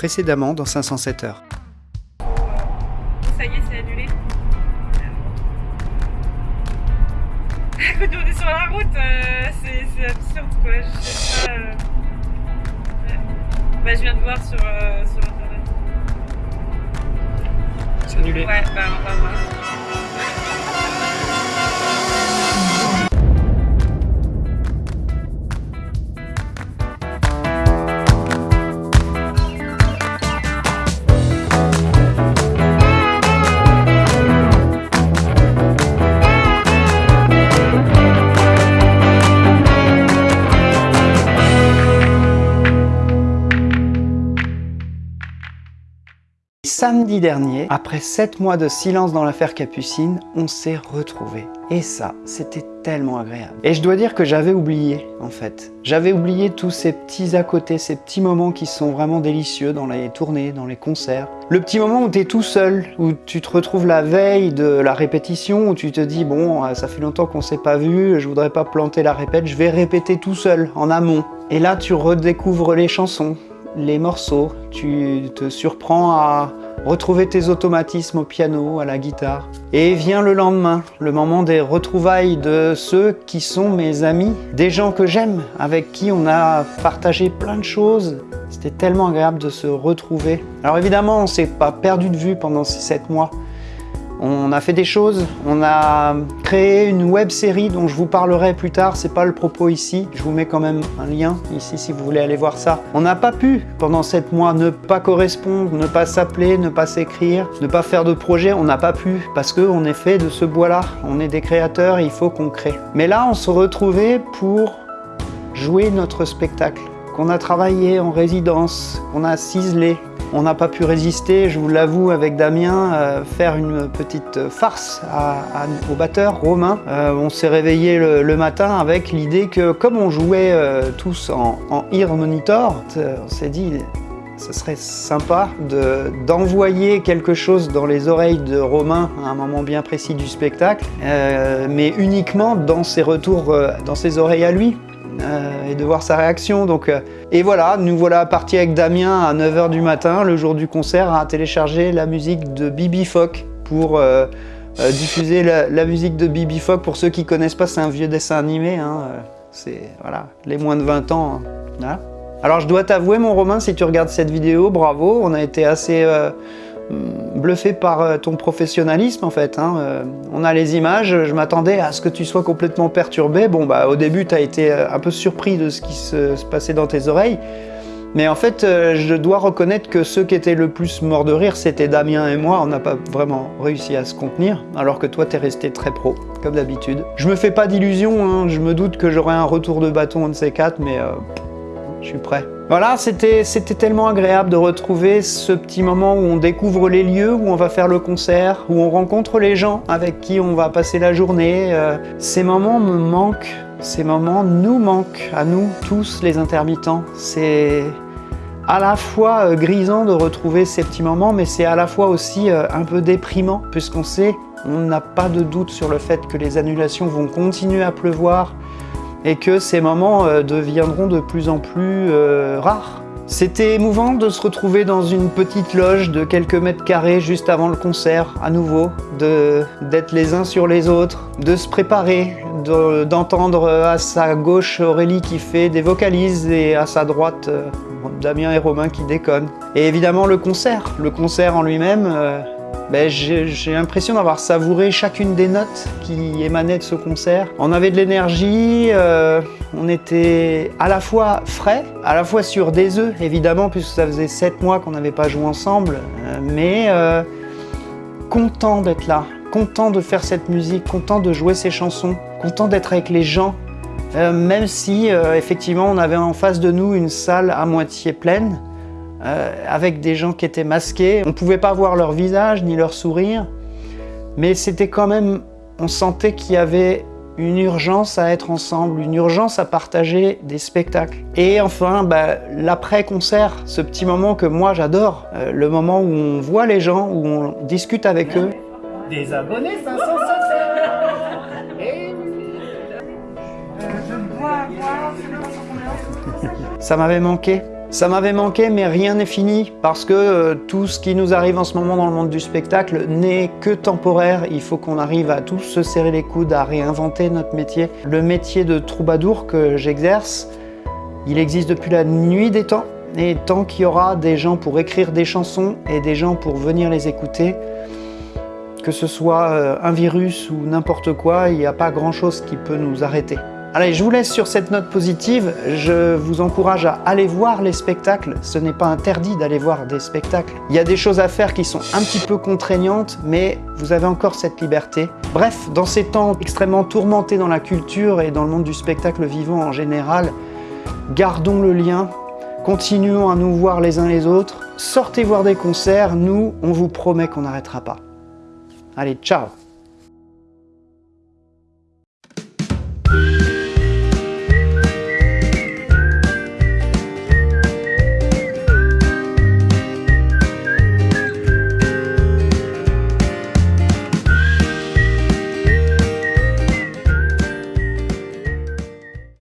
précédemment dans 507 heures. Ça y est, c'est annulé. Quand on est sur la route, euh, c'est c'est absurde quoi. Je sais pas. euh. Bah, je viens de voir sur, euh, sur internet. C'est annulé. Ouais, bah, on va voir. Samedi dernier, après 7 mois de silence dans l'affaire Capucine, on s'est retrouvés. Et ça, c'était tellement agréable. Et je dois dire que j'avais oublié, en fait. J'avais oublié tous ces petits à côté, ces petits moments qui sont vraiment délicieux dans les tournées, dans les concerts. Le petit moment où tu es tout seul, où tu te retrouves la veille de la répétition, où tu te dis, bon, euh, ça fait longtemps qu'on s'est pas vu, je voudrais pas planter la répète, je vais répéter tout seul, en amont. Et là, tu redécouvres les chansons, les morceaux, tu te surprends à retrouver tes automatismes au piano, à la guitare. Et vient le lendemain, le moment des retrouvailles de ceux qui sont mes amis, des gens que j'aime, avec qui on a partagé plein de choses. C'était tellement agréable de se retrouver. Alors évidemment, on s'est pas perdu de vue pendant ces 7 mois. On a fait des choses, on a créé une web série dont je vous parlerai plus tard, c'est pas le propos ici, je vous mets quand même un lien ici si vous voulez aller voir ça. On n'a pas pu pendant 7 mois ne pas correspondre, ne pas s'appeler, ne pas s'écrire, ne pas faire de projet, on n'a pas pu parce qu'on est fait de ce bois-là, on est des créateurs et il faut qu'on crée. Mais là on se retrouvait pour jouer notre spectacle qu'on a travaillé en résidence, qu'on a ciselé, on n'a pas pu résister, je vous l'avoue, avec Damien, euh, faire une petite farce au batteur Romain. Euh, on s'est réveillé le, matin avec l'idée que, comme on jouait euh, tous en, en ear monitor, on s'est dit, ce serait sympa de- d'envoyer quelque chose dans les oreilles de Romain à un moment bien précis du spectacle, mais uniquement dans ses retours, dans ses oreilles à lui. Euh, et de voir sa réaction. Donc, euh, et voilà, nous voilà partis avec Damien à 9h du matin, le jour du concert, à télécharger la musique de Bibi Fock pour euh, diffuser la, musique de Bibi Fock. Pour ceux qui connaissent pas, c'est un vieux dessin animé. hein, c'est voilà, les moins de 20 ans. hein. Alors je dois t'avouer, mon Romain, si tu regardes cette vidéo, bravo, on a été assez bluffé par euh, ton professionnalisme en fait. hein, euh, on a les images, je m'attendais à ce que tu sois complètement perturbé. Bon bah au début tu as été euh, un peu surpris de ce qui se, passait dans tes oreilles. Mais en fait, je dois reconnaître que ceux qui étaient le plus morts de rire, c'était Damien et moi. On n'a pas vraiment réussi à se contenir, alors que toi, t'es resté très pro, comme d'habitude. Je me fais pas d'illusions, hein, je me doute que j'aurai un retour de bâton, un de ces quatre, mais je suis prêt. Voilà, c'était tellement agréable de retrouver ce petit moment où on découvre les lieux, où on va faire le concert, où on rencontre les gens avec qui on va passer la journée. euh, ces moments me manquent, ces moments nous manquent, à nous tous les intermittents. C'est à la fois euh, grisant de retrouver ces petits moments, mais c'est à la fois aussi euh, un peu déprimant, puisqu'on sait, on n'a pas de doute sur le fait que les annulations vont continuer à pleuvoir, et que ces moments euh, deviendront de plus en plus euh, rares. C'était émouvant de se retrouver dans une petite loge de quelques mètres carrés juste avant le concert, à nouveau, d'être les uns sur les autres, de se préparer, de- d'entendre à sa gauche Aurélie qui fait des vocalises et à sa droite euh, Damien et Romain qui déconnent. Et évidemment le concert, le concert en lui-même, euh, ben, j'ai l'impression d'avoir savouré chacune des notes qui émanaient de ce concert. On avait de l'énergie, euh, on était à la fois frais, à la fois sur des œufs, évidemment, puisque ça faisait sept mois qu'on n'avait pas joué ensemble, euh, mais euh, content d'être là, content de faire cette musique, content de jouer ces chansons, content d'être avec les gens, même si effectivement on avait en face de nous une salle à moitié pleine, euh, avec des gens qui étaient masqués. On ne pouvait pas voir leur visage ni leur sourire, mais c'était quand même, on sentait qu'il y avait une urgence à être ensemble, une urgence à partager des spectacles. Et enfin, bah, l'après-concert, ce petit moment que moi j'adore, euh, le moment où on voit les gens, où on discute avec eux. Des abonnés 507 Et Je bois, bois, c'est pas sur combien Ça m'avait manqué. Ça m'avait manqué, mais rien n'est fini, parce que euh, tout ce qui nous arrive en ce moment dans le monde du spectacle n'est que temporaire. Il faut qu'on arrive à tous se serrer les coudes, à réinventer notre métier. Le métier de troubadour que j'exerce, il existe depuis la nuit des temps, et tant qu'il y aura des gens pour écrire des chansons et des gens pour venir les écouter, que ce soit euh, un virus ou n'importe quoi, il n'y a pas grand-chose qui peut nous arrêter. Allez, je vous laisse sur cette note positive. Je vous encourage à aller voir les spectacles. Ce n'est pas interdit d'aller voir des spectacles. Il y a des choses à faire qui sont un petit peu contraignantes, mais vous avez encore cette liberté. Bref, dans ces temps extrêmement tourmentés dans la culture et dans le monde du spectacle vivant en général, gardons le lien, continuons à nous voir les uns les autres, sortez voir des concerts, nous, on vous promet qu'on n'arrêtera pas. Allez, ciao